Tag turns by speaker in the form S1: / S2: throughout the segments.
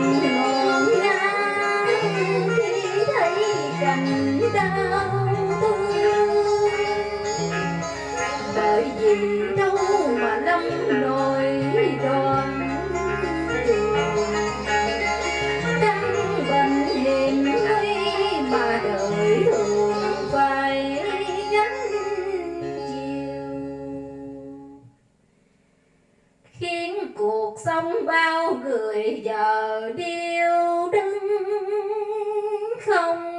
S1: ngôn ngang khi thấy cảnh đau cuộc sống bao người giờ điêu đứng không?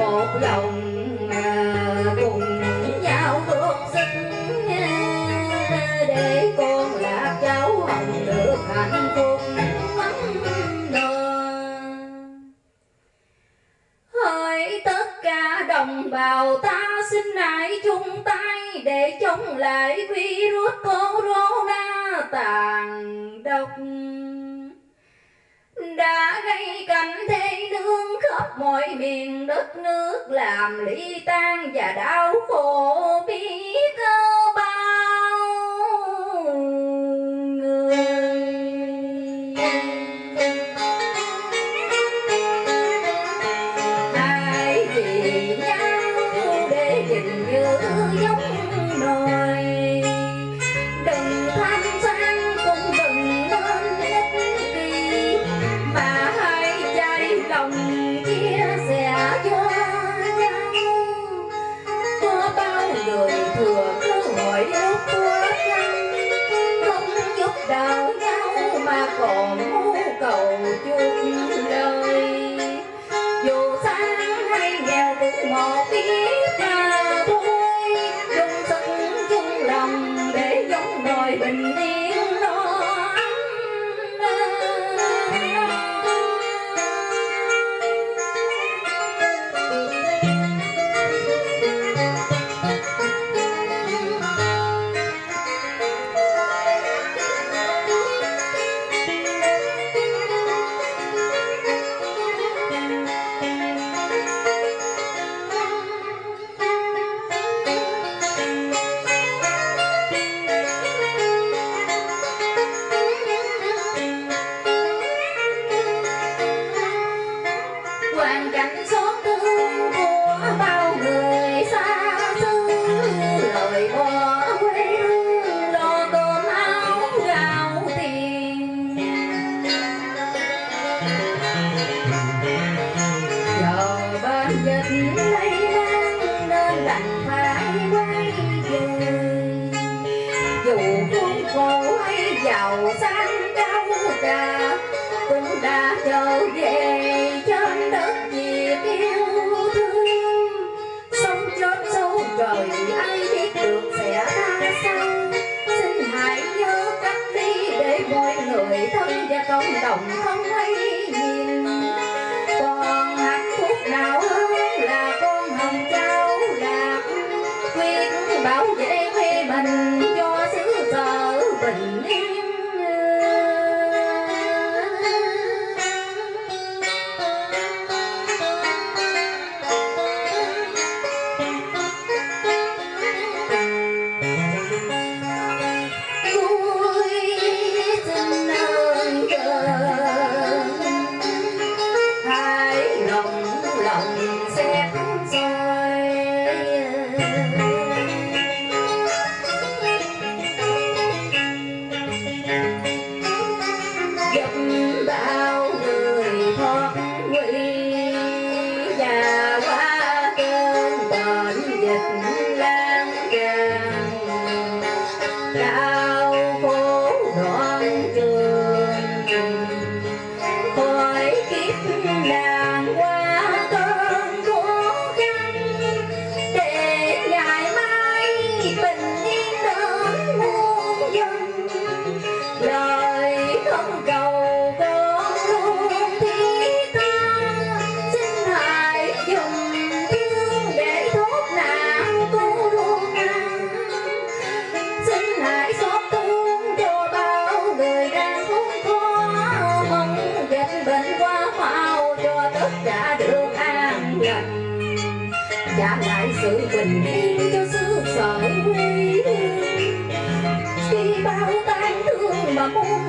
S1: một lòng à, cùng nhau bước sức à, để con là cháu hồng được hạnh phúc hỡi tất cả đồng bào ta, xin hãy chung tay để chống lại virus corona tàn độc đã gây cảnh thế nương khắp mọi miền đất nước, làm ly tan và đau khổ biết ơn biết ta trong không thấy nhìn còn hạt thuốc nào Ako